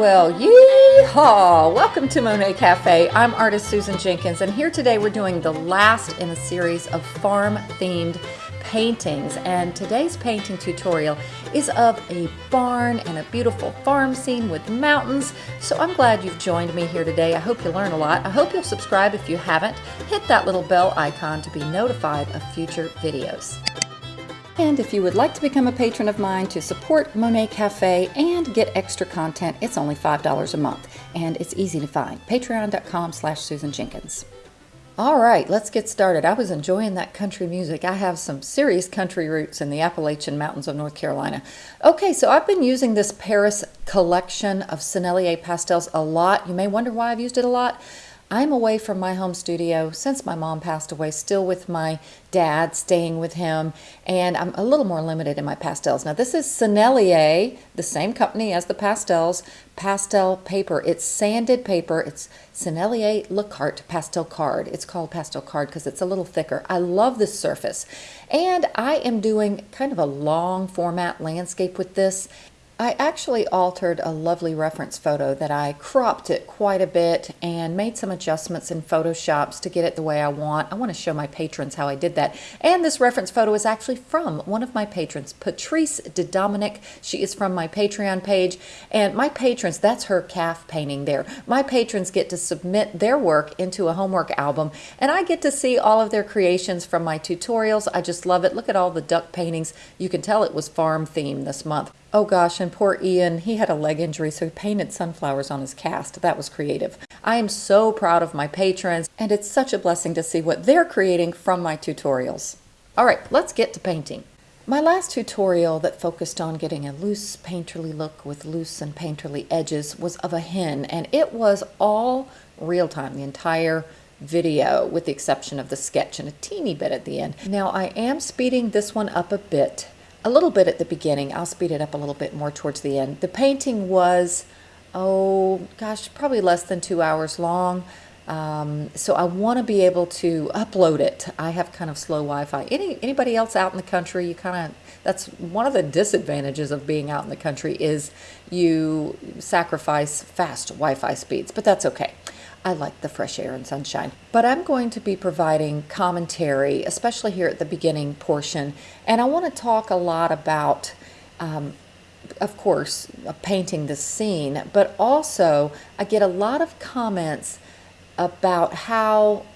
Well, yeehaw! Welcome to Monet Cafe. I'm artist Susan Jenkins, and here today we're doing the last in a series of farm-themed paintings. And today's painting tutorial is of a barn and a beautiful farm scene with mountains. So I'm glad you've joined me here today. I hope you learn a lot. I hope you'll subscribe if you haven't. Hit that little bell icon to be notified of future videos. And if you would like to become a patron of mine to support Monet Cafe and get extra content, it's only $5 a month. And it's easy to find. Patreon.com slash Susan Jenkins. All right, let's get started. I was enjoying that country music. I have some serious country roots in the Appalachian Mountains of North Carolina. Okay, so I've been using this Paris collection of Sennelier pastels a lot. You may wonder why I've used it a lot. I'm away from my home studio since my mom passed away, still with my dad, staying with him, and I'm a little more limited in my pastels. Now, this is Sennelier, the same company as the pastels, pastel paper. It's sanded paper. It's Sennelier Le Carte Pastel Card. It's called Pastel Card because it's a little thicker. I love this surface. And I am doing kind of a long format landscape with this. I actually altered a lovely reference photo that I cropped it quite a bit and made some adjustments in Photoshops to get it the way I want. I want to show my patrons how I did that. And this reference photo is actually from one of my patrons, Patrice de Dominic. She is from my Patreon page. And my patrons, that's her calf painting there. My patrons get to submit their work into a homework album and I get to see all of their creations from my tutorials. I just love it. Look at all the duck paintings. You can tell it was farm themed this month. Oh gosh, and poor Ian, he had a leg injury, so he painted sunflowers on his cast. That was creative. I am so proud of my patrons, and it's such a blessing to see what they're creating from my tutorials. All right, let's get to painting. My last tutorial that focused on getting a loose painterly look with loose and painterly edges was of a hen, and it was all real time, the entire video, with the exception of the sketch and a teeny bit at the end. Now I am speeding this one up a bit a little bit at the beginning. I'll speed it up a little bit more towards the end. The painting was, oh gosh, probably less than two hours long. Um, so I want to be able to upload it. I have kind of slow Wi-Fi. Any anybody else out in the country? You kind of that's one of the disadvantages of being out in the country is you sacrifice fast Wi-Fi speeds, but that's okay. I like the fresh air and sunshine. But I'm going to be providing commentary, especially here at the beginning portion, and I want to talk a lot about, um, of course, painting the scene, but also I get a lot of comments about how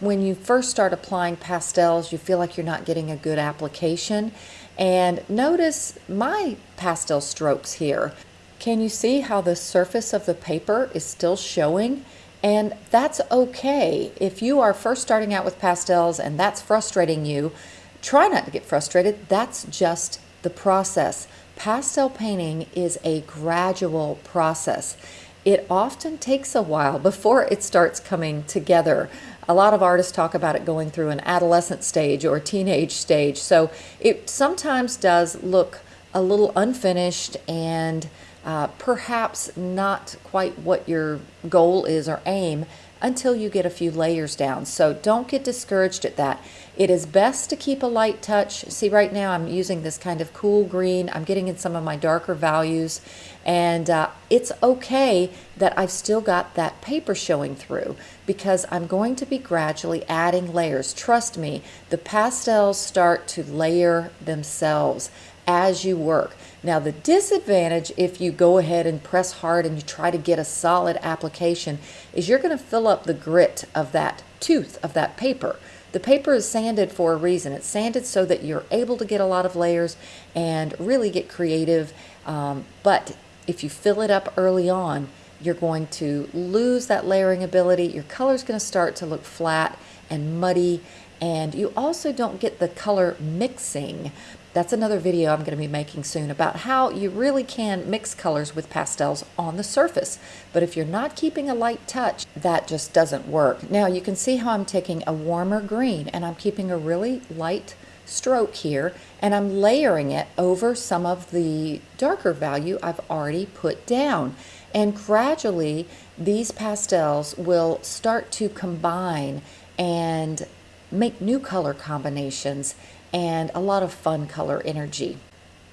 when you first start applying pastels, you feel like you're not getting a good application. And notice my pastel strokes here. Can you see how the surface of the paper is still showing? And that's okay. If you are first starting out with pastels and that's frustrating you, try not to get frustrated. That's just the process. Pastel painting is a gradual process. It often takes a while before it starts coming together. A lot of artists talk about it going through an adolescent stage or teenage stage. So it sometimes does look a little unfinished and uh, perhaps not quite what your goal is or aim until you get a few layers down. So don't get discouraged at that. It is best to keep a light touch. See right now I'm using this kind of cool green. I'm getting in some of my darker values and uh, it's okay that I've still got that paper showing through because I'm going to be gradually adding layers. Trust me, the pastels start to layer themselves as you work. Now the disadvantage if you go ahead and press hard and you try to get a solid application is you're going to fill up the grit of that tooth of that paper. The paper is sanded for a reason. It's sanded so that you're able to get a lot of layers and really get creative. Um, but if you fill it up early on, you're going to lose that layering ability. Your color is going to start to look flat and muddy and you also don't get the color mixing that's another video I'm going to be making soon about how you really can mix colors with pastels on the surface. But if you're not keeping a light touch, that just doesn't work. Now you can see how I'm taking a warmer green and I'm keeping a really light stroke here and I'm layering it over some of the darker value I've already put down. And gradually these pastels will start to combine and make new color combinations and a lot of fun color energy.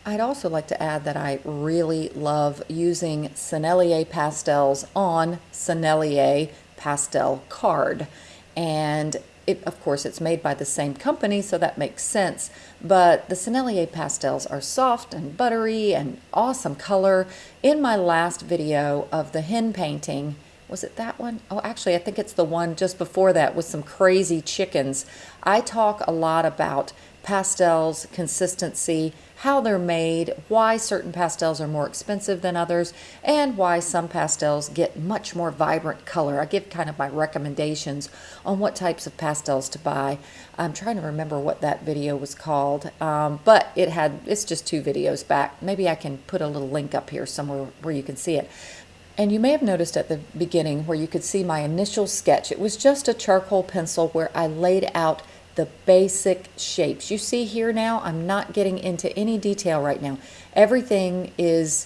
I'd also like to add that I really love using Sennelier pastels on Sennelier pastel card. And it, of course, it's made by the same company, so that makes sense. But the Sennelier pastels are soft and buttery and awesome color. In my last video of the hen painting, was it that one? Oh, actually, I think it's the one just before that with some crazy chickens. I talk a lot about pastels, consistency, how they're made, why certain pastels are more expensive than others, and why some pastels get much more vibrant color. I give kind of my recommendations on what types of pastels to buy. I'm trying to remember what that video was called, um, but it had it's just two videos back. Maybe I can put a little link up here somewhere where you can see it. And you may have noticed at the beginning where you could see my initial sketch. It was just a charcoal pencil where I laid out the basic shapes. You see here now, I'm not getting into any detail right now. Everything is,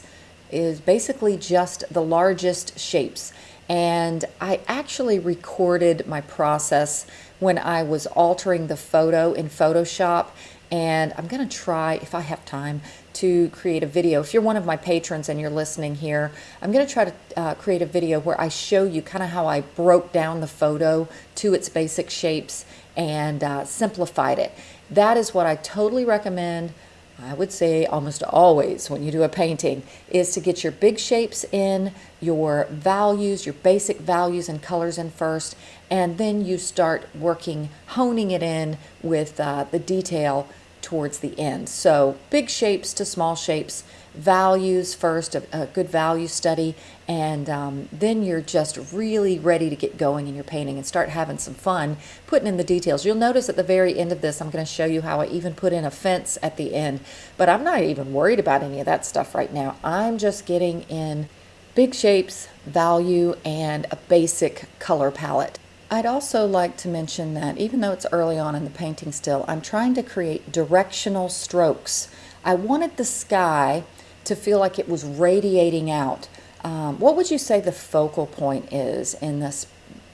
is basically just the largest shapes. And I actually recorded my process when I was altering the photo in Photoshop. And I'm to try, if I have time, to create a video. If you're one of my patrons and you're listening here, I'm going to try to uh, create a video where I show you kind of how I broke down the photo to its basic shapes and uh, simplified it. That is what I totally recommend. I would say almost always when you do a painting is to get your big shapes in, your values, your basic values and colors in first, and then you start working, honing it in with uh, the detail towards the end. So big shapes to small shapes, values first, a, a good value study, and um, then you're just really ready to get going in your painting and start having some fun putting in the details. You'll notice at the very end of this, I'm going to show you how I even put in a fence at the end, but I'm not even worried about any of that stuff right now. I'm just getting in big shapes, value, and a basic color palette. I'd also like to mention that even though it's early on in the painting still, I'm trying to create directional strokes. I wanted the sky to feel like it was radiating out. Um, what would you say the focal point is in this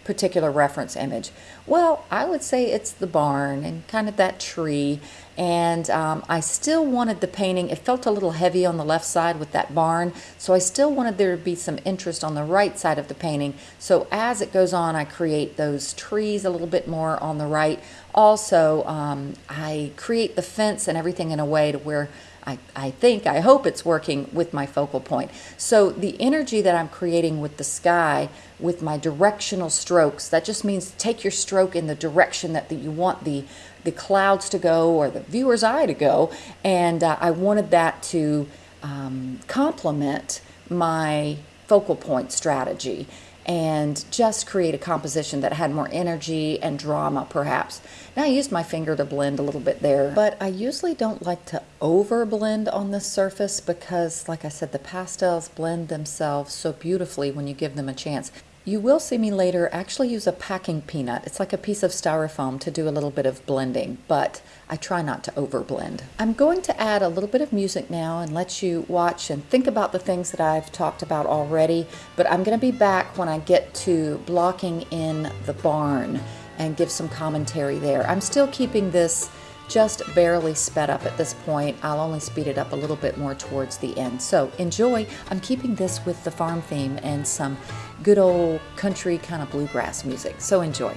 particular reference image? Well, I would say it's the barn and kind of that tree. And um, I still wanted the painting, it felt a little heavy on the left side with that barn. So I still wanted there to be some interest on the right side of the painting. So as it goes on, I create those trees a little bit more on the right. Also, um, I create the fence and everything in a way to where I, I think, I hope it's working with my focal point. So the energy that I'm creating with the sky, with my directional strokes, that just means take your stroke in the direction that, that you want the, the clouds to go or the viewer's eye to go. And uh, I wanted that to um, complement my focal point strategy and just create a composition that had more energy and drama perhaps. Now I used my finger to blend a little bit there, but I usually don't like to over blend on this surface because like I said, the pastels blend themselves so beautifully when you give them a chance. You will see me later actually use a packing peanut. It's like a piece of styrofoam to do a little bit of blending, but I try not to overblend. I'm going to add a little bit of music now and let you watch and think about the things that I've talked about already, but I'm going to be back when I get to blocking in the barn and give some commentary there. I'm still keeping this just barely sped up at this point. I'll only speed it up a little bit more towards the end. So enjoy. I'm keeping this with the farm theme and some good old country kind of bluegrass music. So enjoy.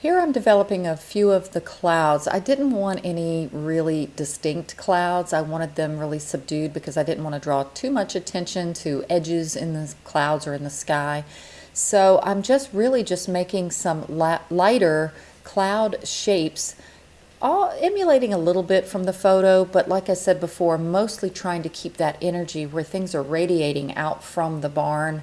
Here I'm developing a few of the clouds. I didn't want any really distinct clouds. I wanted them really subdued because I didn't want to draw too much attention to edges in the clouds or in the sky. So I'm just really just making some lighter cloud shapes all emulating a little bit from the photo, but like I said before, mostly trying to keep that energy where things are radiating out from the barn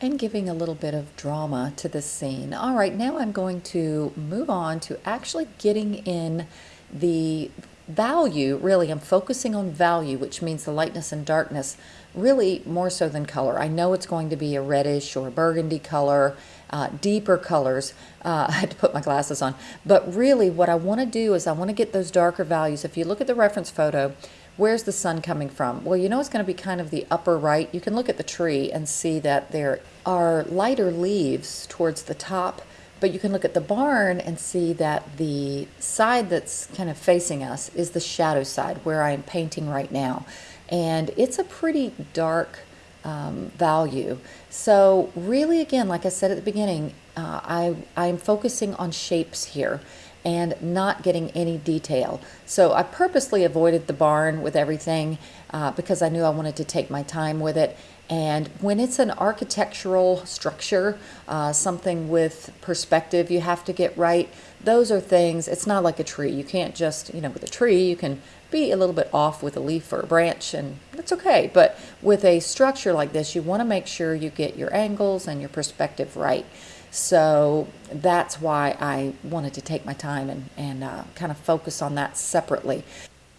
and giving a little bit of drama to the scene. All right, now I'm going to move on to actually getting in the value, really, I'm focusing on value, which means the lightness and darkness, really more so than color. I know it's going to be a reddish or burgundy color, uh, deeper colors. Uh, I had to put my glasses on. But really, what I want to do is I want to get those darker values. If you look at the reference photo, Where's the sun coming from? Well, you know it's going to be kind of the upper right. You can look at the tree and see that there are lighter leaves towards the top, but you can look at the barn and see that the side that's kind of facing us is the shadow side where I am painting right now. And it's a pretty dark um, value. So really, again, like I said at the beginning, uh, I, I'm focusing on shapes here and not getting any detail. So I purposely avoided the barn with everything uh, because I knew I wanted to take my time with it. And when it's an architectural structure, uh, something with perspective you have to get right, those are things, it's not like a tree. You can't just, you know, with a tree, you can be a little bit off with a leaf or a branch and that's okay. But with a structure like this, you want to make sure you get your angles and your perspective right. So that's why I wanted to take my time and, and uh, kind of focus on that separately.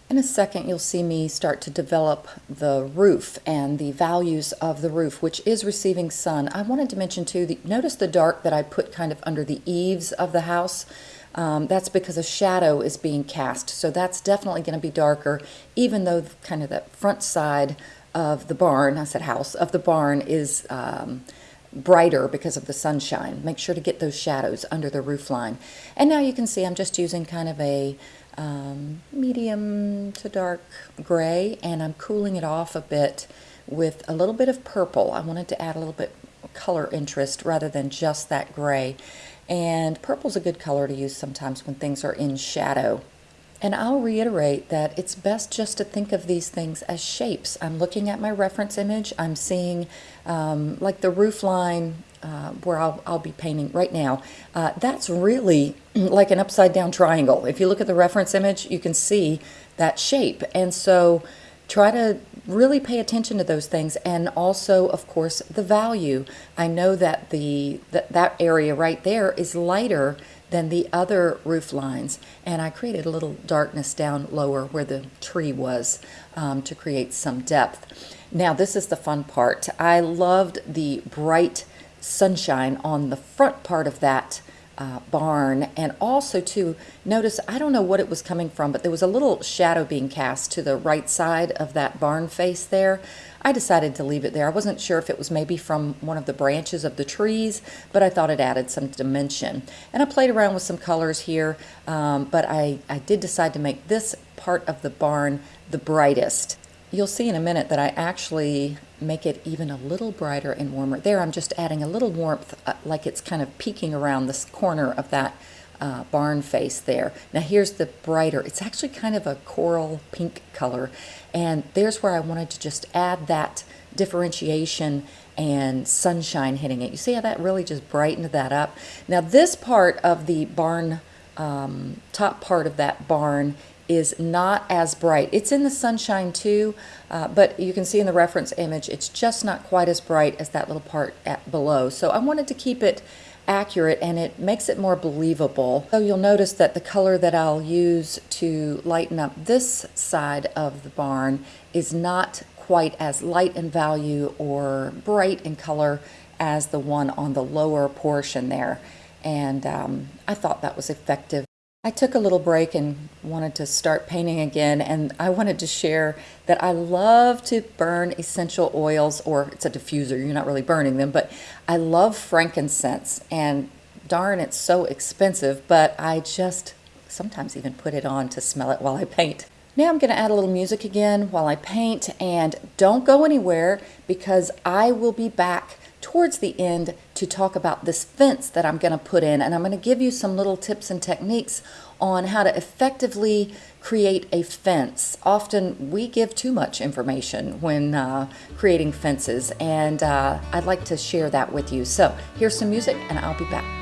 In a second, you'll see me start to develop the roof and the values of the roof, which is receiving sun. I wanted to mention too, the, notice the dark that I put kind of under the eaves of the house. Um, that's because a shadow is being cast. So that's definitely going to be darker, even though kind of the front side of the barn, I said house, of the barn is um, brighter because of the sunshine. Make sure to get those shadows under the roof line. And now you can see I'm just using kind of a um, medium to dark gray and I'm cooling it off a bit with a little bit of purple. I wanted to add a little bit color interest rather than just that gray. And purple's a good color to use sometimes when things are in shadow. And I'll reiterate that it's best just to think of these things as shapes. I'm looking at my reference image. I'm seeing um, like the roof line uh, where I'll, I'll be painting right now. Uh, that's really like an upside down triangle. If you look at the reference image, you can see that shape. And so try to really pay attention to those things and also of course the value i know that the that, that area right there is lighter than the other roof lines. And I created a little darkness down lower where the tree was um, to create some depth. Now this is the fun part. I loved the bright sunshine on the front part of that uh, barn. And also to notice I don't know what it was coming from but there was a little shadow being cast to the right side of that barn face there. I decided to leave it there. I wasn't sure if it was maybe from one of the branches of the trees but I thought it added some dimension. And I played around with some colors here um, but I, I did decide to make this part of the barn the brightest You'll see in a minute that I actually make it even a little brighter and warmer. There I'm just adding a little warmth uh, like it's kind of peeking around this corner of that uh, barn face there. Now here's the brighter, it's actually kind of a coral pink color and there's where I wanted to just add that differentiation and sunshine hitting it. You see how that really just brightened that up? Now this part of the barn, um, top part of that barn is not as bright. It's in the sunshine too, uh, but you can see in the reference image, it's just not quite as bright as that little part at below. So I wanted to keep it accurate and it makes it more believable. So you'll notice that the color that I'll use to lighten up this side of the barn is not quite as light in value or bright in color as the one on the lower portion there. And um, I thought that was effective. I took a little break and wanted to start painting again and I wanted to share that I love to burn essential oils or it's a diffuser, you're not really burning them, but I love frankincense and darn it's so expensive, but I just sometimes even put it on to smell it while I paint. Now I'm going to add a little music again while I paint and don't go anywhere because I will be back towards the end to talk about this fence that I'm going to put in. And I'm going to give you some little tips and techniques on how to effectively create a fence. Often we give too much information when uh, creating fences, and uh, I'd like to share that with you. So here's some music, and I'll be back.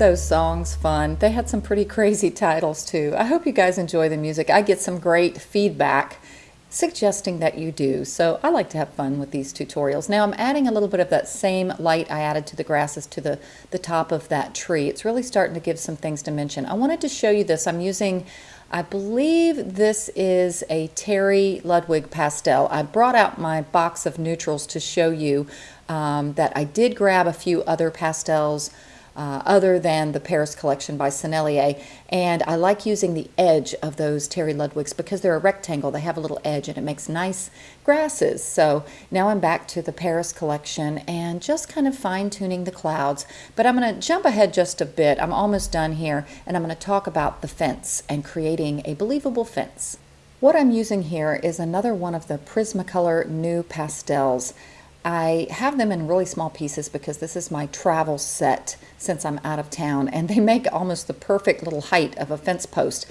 Those songs fun? They had some pretty crazy titles too. I hope you guys enjoy the music. I get some great feedback suggesting that you do. So I like to have fun with these tutorials. Now I'm adding a little bit of that same light I added to the grasses to the, the top of that tree. It's really starting to give some things to mention. I wanted to show you this. I'm using, I believe this is a Terry Ludwig pastel. I brought out my box of neutrals to show you um, that I did grab a few other pastels uh, other than the Paris collection by Sennelier. And I like using the edge of those Terry Ludwigs because they're a rectangle. They have a little edge and it makes nice grasses. So now I'm back to the Paris collection and just kind of fine tuning the clouds. But I'm going to jump ahead just a bit. I'm almost done here and I'm going to talk about the fence and creating a believable fence. What I'm using here is another one of the Prismacolor NuPastels. I have them in really small pieces because this is my travel set since I'm out of town and they make almost the perfect little height of a fence post.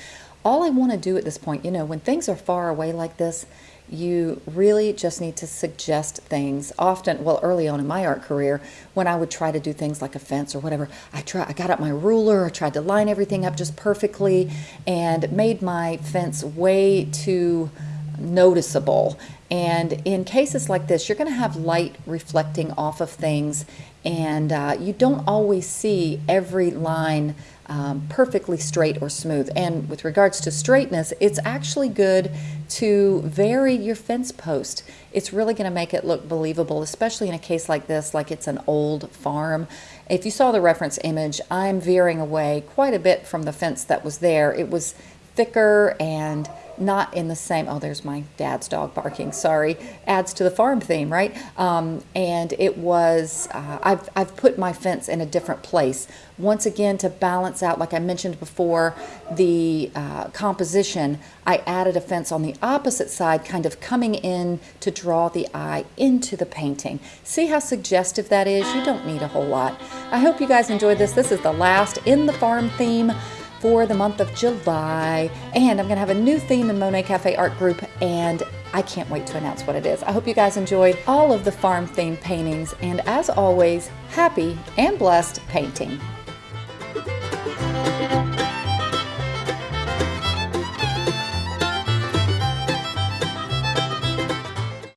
All I want to do at this point, you know, when things are far away like this, you really just need to suggest things. Often, well, early on in my art career, when I would try to do things like a fence or whatever, I try I got out my ruler, I tried to line everything up just perfectly and made my fence way too noticeable. And in cases like this, you're going to have light reflecting off of things, and uh, you don't always see every line um, perfectly straight or smooth. And with regards to straightness, it's actually good to vary your fence post. It's really going to make it look believable, especially in a case like this, like it's an old farm. If you saw the reference image, I'm veering away quite a bit from the fence that was there. It was thicker and not in the same, oh, there's my dad's dog barking, sorry, adds to the farm theme, right? Um, and it was, uh, I've, I've put my fence in a different place. Once again, to balance out, like I mentioned before, the uh, composition, I added a fence on the opposite side, kind of coming in to draw the eye into the painting. See how suggestive that is? You don't need a whole lot. I hope you guys enjoyed this. This is the last in the farm theme for the month of July. And I'm going to have a new theme in Monet Cafe Art Group, and I can't wait to announce what it is. I hope you guys enjoyed all of the farm themed paintings, and as always, happy and blessed painting.